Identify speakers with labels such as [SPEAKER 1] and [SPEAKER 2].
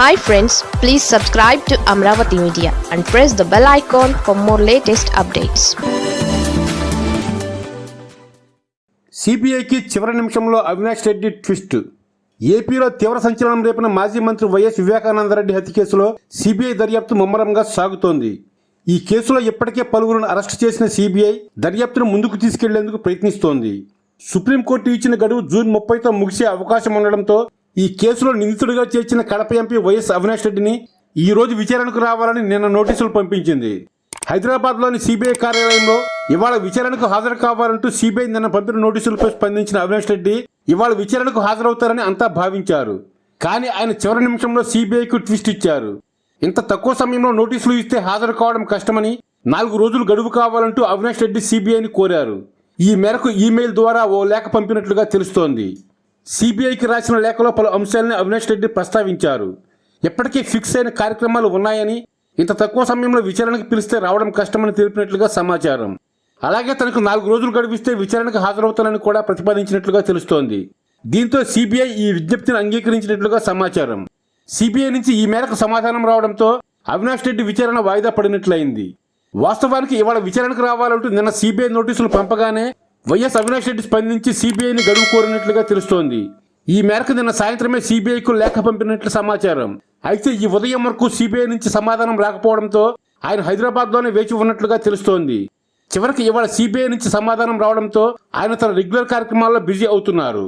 [SPEAKER 1] Hi friends please subscribe to Amaravati media and press the bell icon for more latest updates
[SPEAKER 2] సిబిఐకి చివరి నిమిషంలో Avinash Reddy twist. ఏపీలో తీవ్ర సంచలనం రేపిన మాజీ మంత్రి వైఎస్ వివేకానందరెడ్డి హత్య కేసులో సిబిఐ దర్యాప్తు ముమ్మరంగా సాగుతోంది. ఈ కేసులో ఇప్పటికే పలువురును అరెస్టు చేసిన సిబిఐ దర్యాప్తును ముందుకు తీసుకెళ్ళేందుకు ప్రయత్నిస్తోంది. సుప్రీంకోర్టు ఇచ్చిన గడువు జూన్ ముప్పైతో ముగిసే అవకాశం ఉండడంతో ఈ కేసులో నిందితుడిగా చేర్చిన కడప ఎంపీ వైఎస్ అవినాష్ రెడ్డిని ఈ రోజు విచారణకు రావాలని నిన్న నోటీసులు పంపించింది. హైదరాబాద్లోని సిబిఐ కార్యాలయంలో ఇవాళ విచారణకు హాజరు కావాలంటూ సిబిఐ నిన్న పంపిన నోటీసులపై స్పందించిన అవినాష్ రెడ్డి ఇవాళ విచారణకు హాజరవుతారని అంతా భావించారు. కానీ ఆయన చివరి నిమిషంలో సిబిఐకు ట్విస్ట్ ఇచ్చారు. ఇంత తక్కువ సమయంలో నోటీసులు ఇస్తే హాజరు కావడం కష్టమని నాలుగు రోజులు గడువు కావాలంటూ అవినాష్ రెడ్డి సిబిఐని కోరారు. ఈ మేరకు ఈమెయిల్ ద్వారా ఓ లేఖ పంపినట్లుగా తెలుస్తోంది. సిబిఐకి రాసిన లేఖలో పలు అంశాలను అవినాష్ రెడ్డి ప్రస్తావించారు. ఇప్పటికే ఫిక్స్ అయిన కార్యక్రమాలు ఉన్నాయని ఇంత తక్కువ సమయంలో విచారణకు పిలిస్తే రావడం కష్టమని తెలిపినట్లుగా సమాచారం. అలాగే తనకు నాలుగు రోజులు గడిపిస్తే విచారణకు హాజరవుతానని కూడా ప్రతిపాదించినట్లుగా తెలుస్తోంది. దీంతో సిబిఐ ఈ విజ్ఞప్తిని అంగీకరించినట్లుగా సమాచారం. సిబిఐ నుంచి ఈ మేరకు సమాధానం రావడంతో అవినాష్ రెడ్డి విచారణ వాయిదా పడినట్లయింది. వాస్తవానికి ఇవాళ విచారణకు రావాలంటూ నిన్న సిబిఐ నోటీసులు పంపగానే వైఎస్ అవినాష్ రెడ్డి స్పందించి సిబిఐని గడువు కోరినట్లుగా తెలుస్తోంది. ఈ మేరకు నిన్న సాయంత్రమే సిబిఐకు లేఖ పంపినట్లు సమాచారం. అయితే ఈ ఉదయం వరకు సిబిఐ నుంచి సమాధానం రాకపోవడంతో ఆయన హైదరాబాద్లోనే వేచి ఉన్నట్లుగా తెలుస్తోంది. చివరికి ఇవాళ సిబిఐ నుంచి సమాధానం రావడంతో ఆయన తన రెగ్యులర్ కార్యక్రమాల్లో బిజీ అవుతున్నారు.